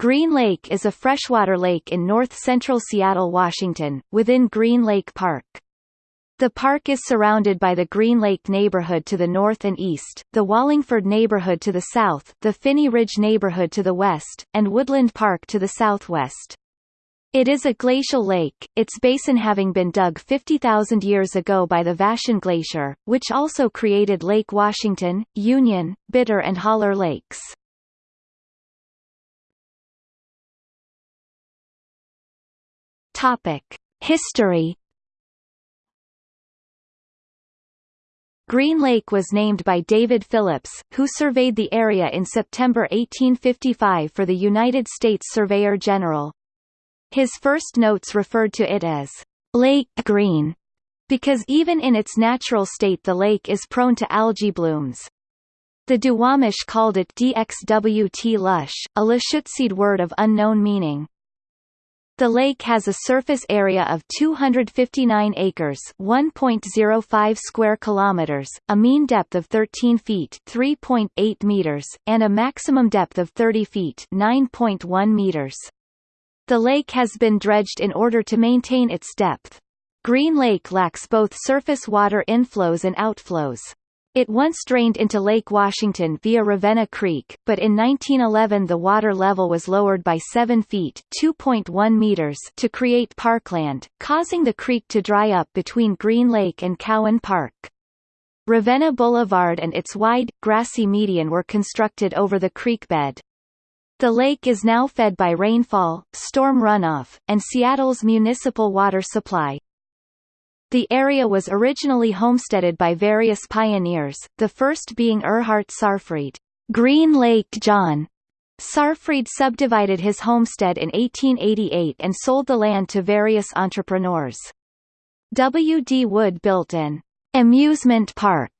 Green Lake is a freshwater lake in north-central Seattle, Washington, within Green Lake Park. The park is surrounded by the Green Lake neighborhood to the north and east, the Wallingford neighborhood to the south, the Phinney Ridge neighborhood to the west, and Woodland Park to the southwest. It is a glacial lake, its basin having been dug 50,000 years ago by the Vashon Glacier, which also created Lake Washington, Union, Bitter and Haller Lakes. Topic: History. Green Lake was named by David Phillips, who surveyed the area in September 1855 for the United States Surveyor General. His first notes referred to it as Lake Green, because even in its natural state the lake is prone to algae blooms. The Duwamish called it Dxwt lush, a Lushootseed word of unknown meaning. The lake has a surface area of 259 acres 1.05 square kilometers, a mean depth of 13 feet 3.8 meters, and a maximum depth of 30 feet 9.1 meters. The lake has been dredged in order to maintain its depth. Green Lake lacks both surface water inflows and outflows. It once drained into Lake Washington via Ravenna Creek, but in 1911 the water level was lowered by 7 feet (2.1 meters) to create parkland, causing the creek to dry up between Green Lake and Cowan Park. Ravenna Boulevard and its wide, grassy median were constructed over the creek bed. The lake is now fed by rainfall, storm runoff, and Seattle's municipal water supply. The area was originally homesteaded by various pioneers, the first being Erhard Sarfried. Green Lake John Sarfried subdivided his homestead in 1888 and sold the land to various entrepreneurs. W. D. Wood built an amusement park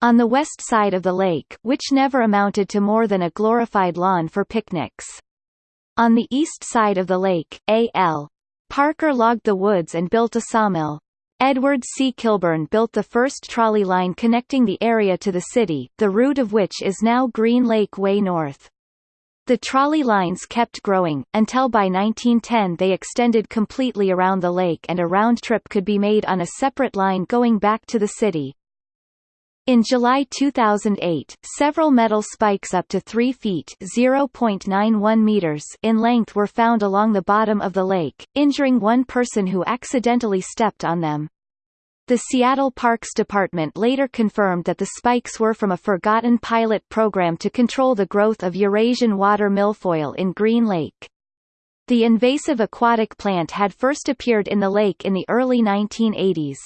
on the west side of the lake which never amounted to more than a glorified lawn for picnics. On the east side of the lake, A. L. Parker logged the woods and built a sawmill. Edward C. Kilbourne built the first trolley line connecting the area to the city, the route of which is now Green Lake Way North. The trolley lines kept growing, until by 1910 they extended completely around the lake and a round trip could be made on a separate line going back to the city. In July 2008, several metal spikes up to 3 feet (0.91 meters) in length were found along the bottom of the lake, injuring one person who accidentally stepped on them. The Seattle Parks Department later confirmed that the spikes were from a forgotten pilot program to control the growth of Eurasian water milfoil in Green Lake. The invasive aquatic plant had first appeared in the lake in the early 1980s.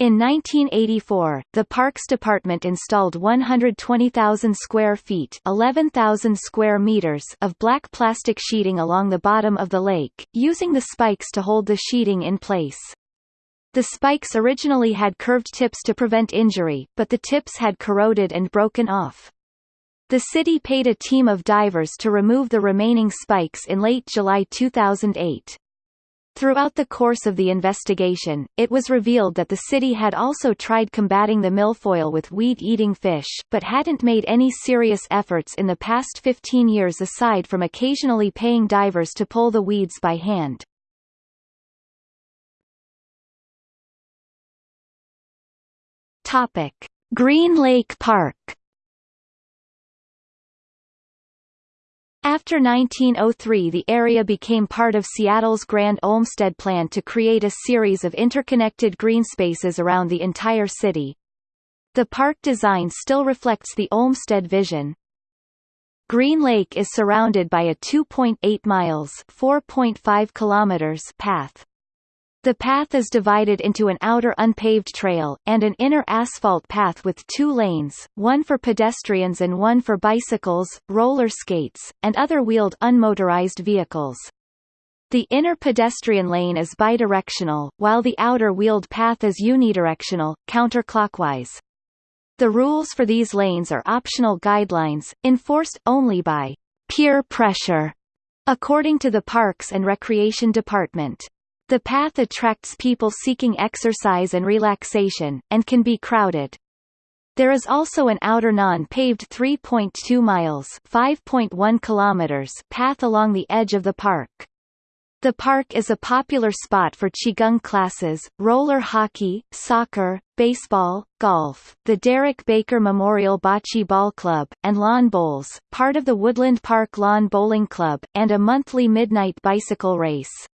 In 1984, the Parks Department installed 120,000 square feet 11,000 square meters of black plastic sheeting along the bottom of the lake, using the spikes to hold the sheeting in place. The spikes originally had curved tips to prevent injury, but the tips had corroded and broken off. The city paid a team of divers to remove the remaining spikes in late July 2008. Throughout the course of the investigation, it was revealed that the city had also tried combating the milfoil with weed-eating fish, but hadn't made any serious efforts in the past 15 years aside from occasionally paying divers to pull the weeds by hand. Green Lake Park After 1903 the area became part of Seattle's Grand Olmsted Plan to create a series of interconnected green spaces around the entire city. The park design still reflects the Olmsted vision. Green Lake is surrounded by a 2.8 miles 4.5 kilometers path. The path is divided into an outer unpaved trail, and an inner asphalt path with two lanes, one for pedestrians and one for bicycles, roller skates, and other wheeled unmotorized vehicles. The inner pedestrian lane is bidirectional, while the outer wheeled path is unidirectional, counterclockwise. The rules for these lanes are optional guidelines, enforced only by peer pressure, according to the Parks and Recreation Department. The path attracts people seeking exercise and relaxation, and can be crowded. There is also an outer non-paved 3.2 miles (5.1 kilometers) path along the edge of the park. The park is a popular spot for qigong classes, roller hockey, soccer, baseball, golf, the Derek Baker Memorial Bocce Ball Club, and lawn bowls, part of the Woodland Park Lawn Bowling Club, and a monthly midnight bicycle race.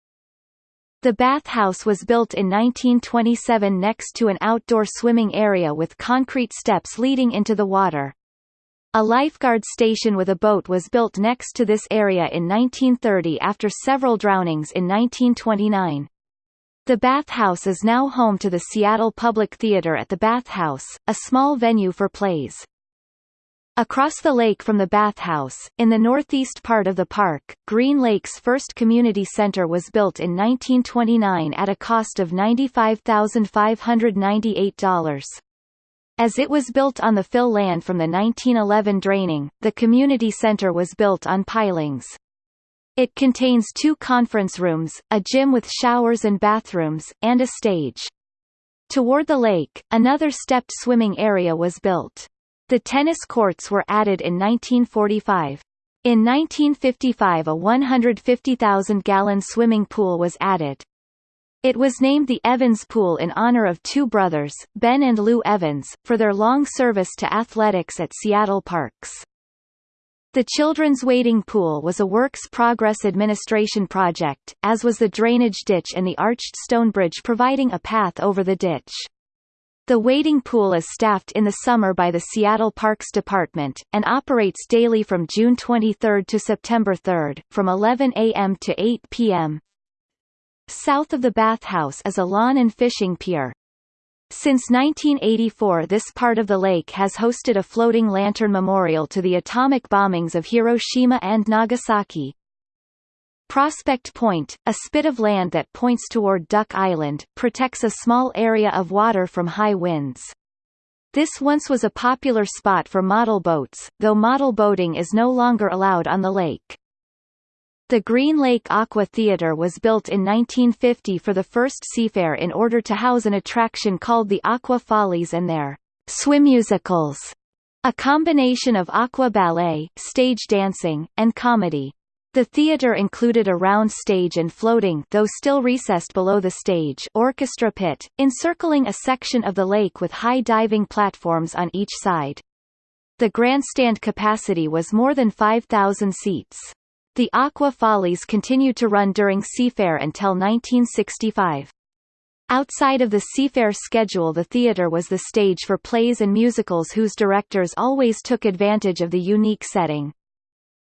The bathhouse was built in 1927 next to an outdoor swimming area with concrete steps leading into the water. A lifeguard station with a boat was built next to this area in 1930 after several drownings in 1929. The bathhouse is now home to the Seattle Public Theater at the Bathhouse, a small venue for plays. Across the lake from the bathhouse, in the northeast part of the park, Green Lake's first community center was built in 1929 at a cost of $95,598. As it was built on the fill land from the 1911 draining, the community center was built on pilings. It contains two conference rooms, a gym with showers and bathrooms, and a stage. Toward the lake, another stepped swimming area was built. The tennis courts were added in 1945. In 1955 a 150,000-gallon swimming pool was added. It was named the Evans Pool in honor of two brothers, Ben and Lou Evans, for their long service to athletics at Seattle Parks. The Children's Wading Pool was a Works Progress Administration project, as was the drainage ditch and the arched stone bridge providing a path over the ditch. The wading pool is staffed in the summer by the Seattle Parks Department, and operates daily from June 23 to September 3, from 11 a.m. to 8 p.m. South of the bathhouse is a lawn and fishing pier. Since 1984 this part of the lake has hosted a floating lantern memorial to the atomic bombings of Hiroshima and Nagasaki. Prospect Point, a spit of land that points toward Duck Island, protects a small area of water from high winds. This once was a popular spot for model boats, though model boating is no longer allowed on the lake. The Green Lake Aqua Theater was built in 1950 for the first seafair in order to house an attraction called the Aqua Follies and their swim musicals, a combination of aqua ballet, stage dancing, and comedy. The theater included a round stage and floating though still recessed below the stage orchestra pit, encircling a section of the lake with high diving platforms on each side. The grandstand capacity was more than 5,000 seats. The Aqua Follies continued to run during Seafair until 1965. Outside of the Seafair schedule the theater was the stage for plays and musicals whose directors always took advantage of the unique setting.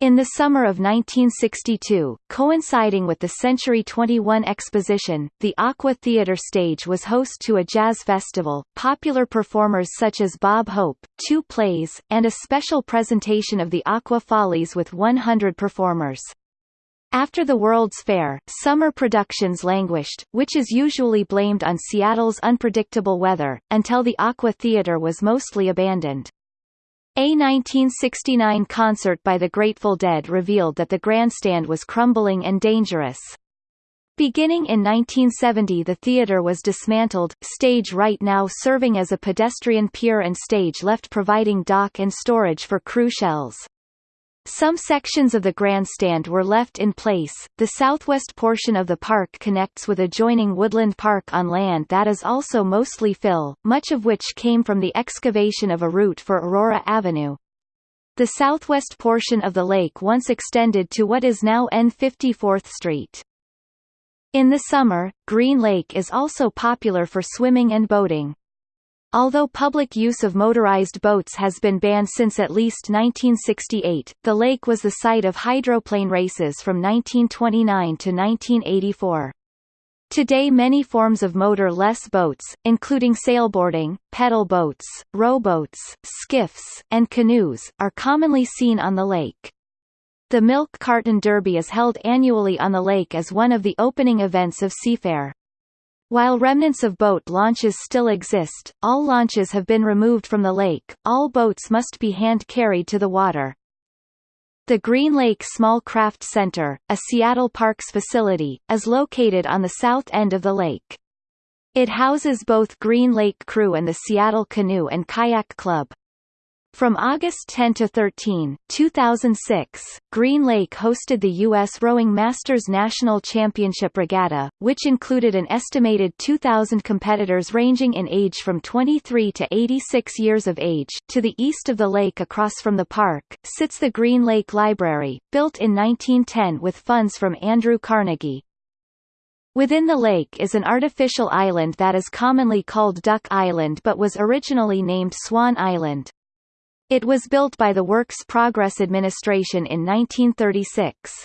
In the summer of 1962, coinciding with the Century 21 exposition, the Aqua Theater stage was host to a jazz festival, popular performers such as Bob Hope, two plays, and a special presentation of the Aqua Follies with 100 performers. After the World's Fair, summer productions languished, which is usually blamed on Seattle's unpredictable weather, until the Aqua Theater was mostly abandoned. A 1969 concert by the Grateful Dead revealed that the grandstand was crumbling and dangerous. Beginning in 1970 the theater was dismantled, stage right now serving as a pedestrian pier and stage left providing dock and storage for crew shells. Some sections of the grandstand were left in place. The southwest portion of the park connects with adjoining Woodland Park on land that is also mostly fill, much of which came from the excavation of a route for Aurora Avenue. The southwest portion of the lake once extended to what is now N54th Street. In the summer, Green Lake is also popular for swimming and boating. Although public use of motorized boats has been banned since at least 1968, the lake was the site of hydroplane races from 1929 to 1984. Today many forms of motor-less boats, including sailboarding, pedal boats, rowboats, skiffs, and canoes, are commonly seen on the lake. The Milk Carton Derby is held annually on the lake as one of the opening events of Seafair. While remnants of boat launches still exist, all launches have been removed from the lake, all boats must be hand-carried to the water. The Green Lake Small Craft Center, a Seattle Parks facility, is located on the south end of the lake. It houses both Green Lake Crew and the Seattle Canoe and Kayak Club. From August 10 to 13, 2006, Green Lake hosted the U.S. Rowing Masters National Championship Regatta, which included an estimated 2,000 competitors ranging in age from 23 to 86 years of age. To the east of the lake across from the park, sits the Green Lake Library, built in 1910 with funds from Andrew Carnegie. Within the lake is an artificial island that is commonly called Duck Island but was originally named Swan Island. It was built by the Works Progress Administration in 1936.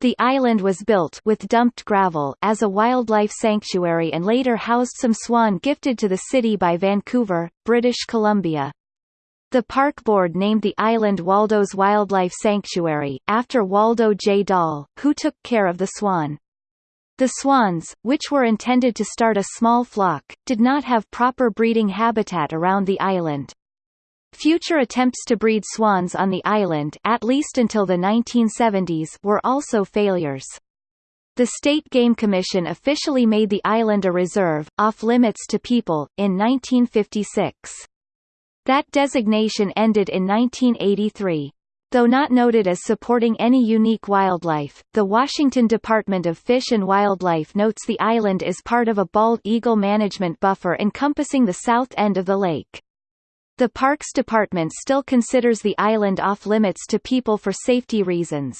The island was built with dumped gravel as a wildlife sanctuary and later housed some swan gifted to the city by Vancouver, British Columbia. The park board named the island Waldo's Wildlife Sanctuary, after Waldo J. Dahl, who took care of the swan. The swans, which were intended to start a small flock, did not have proper breeding habitat around the island. Future attempts to breed swans on the island at least until the 1970s were also failures. The State Game Commission officially made the island a reserve, off-limits to people, in 1956. That designation ended in 1983. Though not noted as supporting any unique wildlife, the Washington Department of Fish and Wildlife notes the island is part of a bald eagle management buffer encompassing the south end of the lake. The Parks Department still considers the island off-limits to people for safety reasons.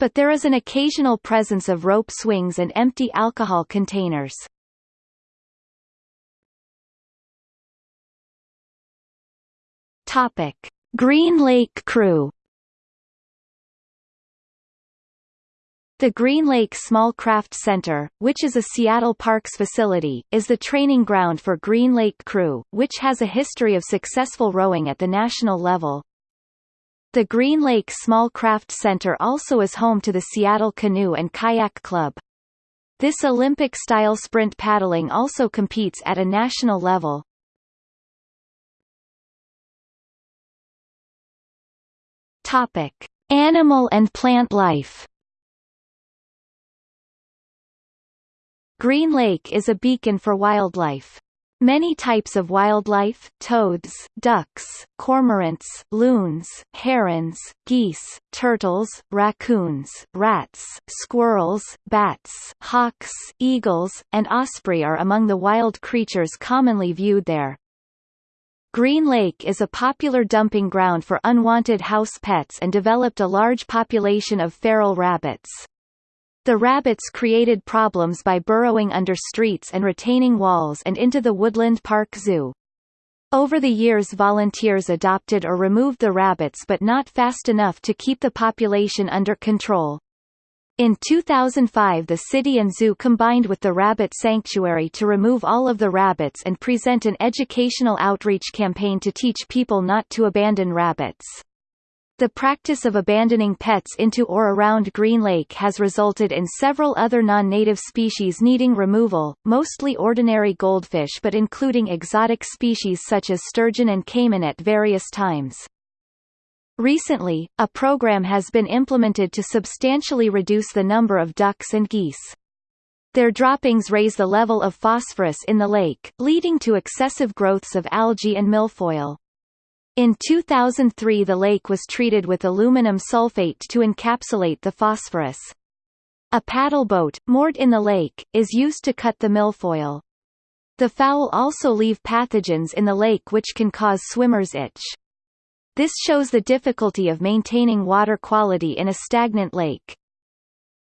But there is an occasional presence of rope swings and empty alcohol containers. Topic: Green Lake Crew The Green Lake Small Craft Center, which is a Seattle Parks facility, is the training ground for Green Lake Crew, which has a history of successful rowing at the national level. The Green Lake Small Craft Center also is home to the Seattle Canoe and Kayak Club. This Olympic-style sprint paddling also competes at a national level. Topic: Animal and plant life. Green Lake is a beacon for wildlife. Many types of wildlife toads, ducks, cormorants, loons, herons, geese, turtles, raccoons, rats, squirrels, bats, hawks, eagles, and osprey are among the wild creatures commonly viewed there. Green Lake is a popular dumping ground for unwanted house pets and developed a large population of feral rabbits. The rabbits created problems by burrowing under streets and retaining walls and into the Woodland Park Zoo. Over the years volunteers adopted or removed the rabbits but not fast enough to keep the population under control. In 2005 the city and zoo combined with the rabbit sanctuary to remove all of the rabbits and present an educational outreach campaign to teach people not to abandon rabbits. The practice of abandoning pets into or around Green Lake has resulted in several other non-native species needing removal, mostly ordinary goldfish but including exotic species such as sturgeon and caiman at various times. Recently, a program has been implemented to substantially reduce the number of ducks and geese. Their droppings raise the level of phosphorus in the lake, leading to excessive growths of algae and milfoil. In 2003 the lake was treated with aluminum sulfate to encapsulate the phosphorus. A paddle boat, moored in the lake, is used to cut the milfoil. The fowl also leave pathogens in the lake which can cause swimmers itch. This shows the difficulty of maintaining water quality in a stagnant lake.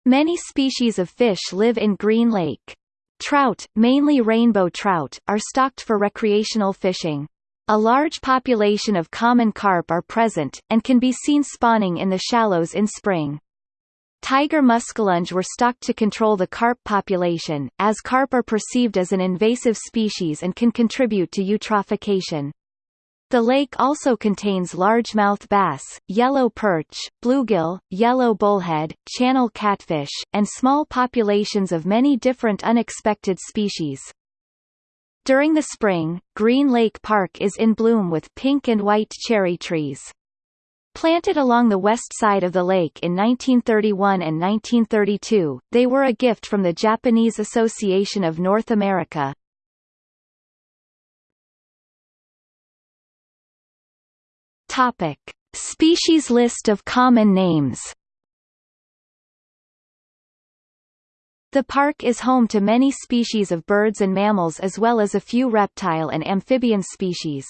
Many species of fish live in Green Lake. Trout, mainly rainbow trout, are stocked for recreational fishing. A large population of common carp are present, and can be seen spawning in the shallows in spring. Tiger muskellunge were stocked to control the carp population, as carp are perceived as an invasive species and can contribute to eutrophication. The lake also contains largemouth bass, yellow perch, bluegill, yellow bullhead, channel catfish, and small populations of many different unexpected species. During the spring, Green Lake Park is in bloom with pink and white cherry trees. Planted along the west side of the lake in 1931 and 1932, they were a gift from the Japanese Association of North America. Topic: Species list of common names. The park is home to many species of birds and mammals as well as a few reptile and amphibian species.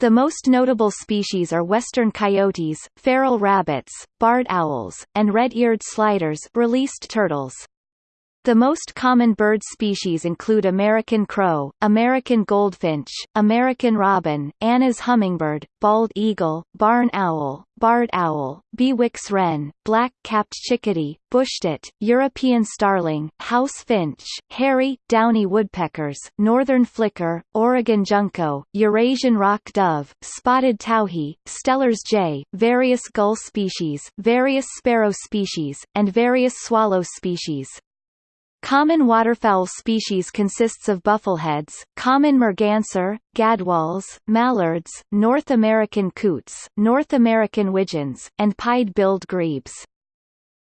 The most notable species are western coyotes, feral rabbits, barred owls, and red-eared sliders released turtles. The most common bird species include American crow, American goldfinch, American robin, Anna's hummingbird, bald eagle, barn owl, barred owl, Bewick's wren, black-capped chickadee, bush-tit, European starling, house finch, hairy, downy woodpeckers, northern flicker, Oregon junco, Eurasian rock dove, spotted towhee, Steller's jay, various gull species, various sparrow species, and various swallow species. Common waterfowl species consists of buffleheads, common merganser, gadwalls, mallards, North American coots, North American widgeons, and pied-billed grebes.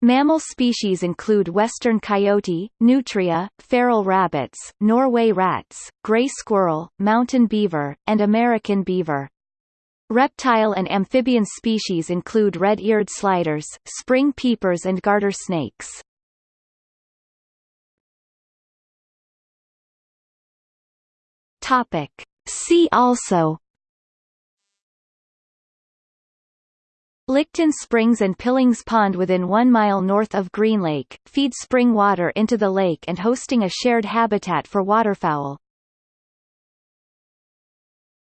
Mammal species include western coyote, nutria, feral rabbits, Norway rats, gray squirrel, mountain beaver, and American beaver. Reptile and amphibian species include red-eared sliders, spring peepers and garter snakes. Topic. See also Licton Springs and Pillings Pond within one mile north of Green Lake, feed spring water into the lake and hosting a shared habitat for waterfowl.